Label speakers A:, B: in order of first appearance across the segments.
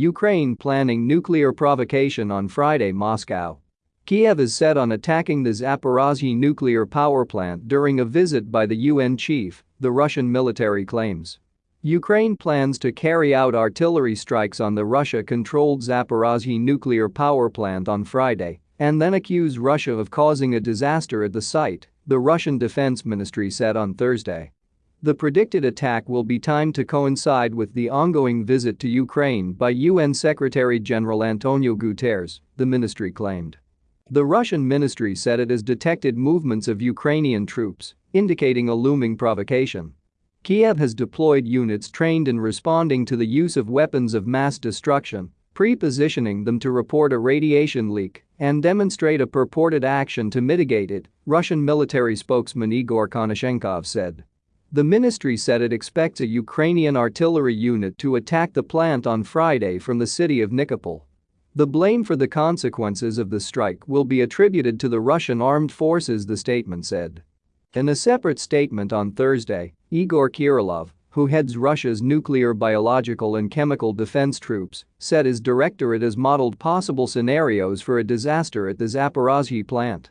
A: Ukraine planning nuclear provocation on Friday Moscow. Kiev is set on attacking the Zaporozhye nuclear power plant during a visit by the UN chief, the Russian military claims. Ukraine plans to carry out artillery strikes on the Russia-controlled Zaporozhye nuclear power plant on Friday and then accuse Russia of causing a disaster at the site, the Russian Defense Ministry said on Thursday. The predicted attack will be timed to coincide with the ongoing visit to Ukraine by UN Secretary-General Antonio Guterres, the ministry claimed. The Russian ministry said it has detected movements of Ukrainian troops, indicating a looming provocation. Kiev has deployed units trained in responding to the use of weapons of mass destruction, pre-positioning them to report a radiation leak and demonstrate a purported action to mitigate it, Russian military spokesman Igor Konashenkov said. The ministry said it expects a Ukrainian artillery unit to attack the plant on Friday from the city of Nikopol. The blame for the consequences of the strike will be attributed to the Russian armed forces, the statement said. In a separate statement on Thursday, Igor Kirillov, who heads Russia's nuclear, biological and chemical defense troops, said his directorate has modeled possible scenarios for a disaster at the Zaporozhye plant.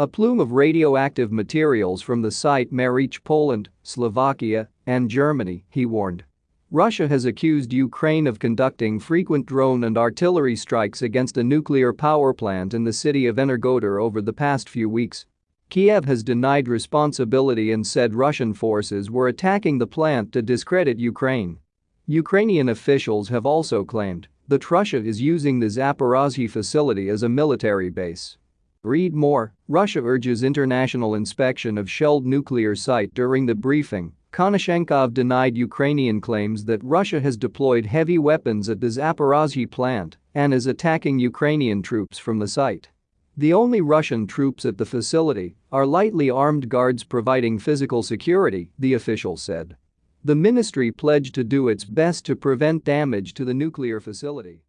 A: A plume of radioactive materials from the site may reach Poland, Slovakia, and Germany, he warned. Russia has accused Ukraine of conducting frequent drone and artillery strikes against a nuclear power plant in the city of Energodar over the past few weeks. Kiev has denied responsibility and said Russian forces were attacking the plant to discredit Ukraine. Ukrainian officials have also claimed that Russia is using the Zaporozhye facility as a military base. Read more, Russia urges international inspection of shelled nuclear site during the briefing. Konashenkov denied Ukrainian claims that Russia has deployed heavy weapons at the Zaporozhye plant and is attacking Ukrainian troops from the site. The only Russian troops at the facility are lightly armed guards providing physical security, the official said. The ministry pledged to do its best to prevent damage to the nuclear facility.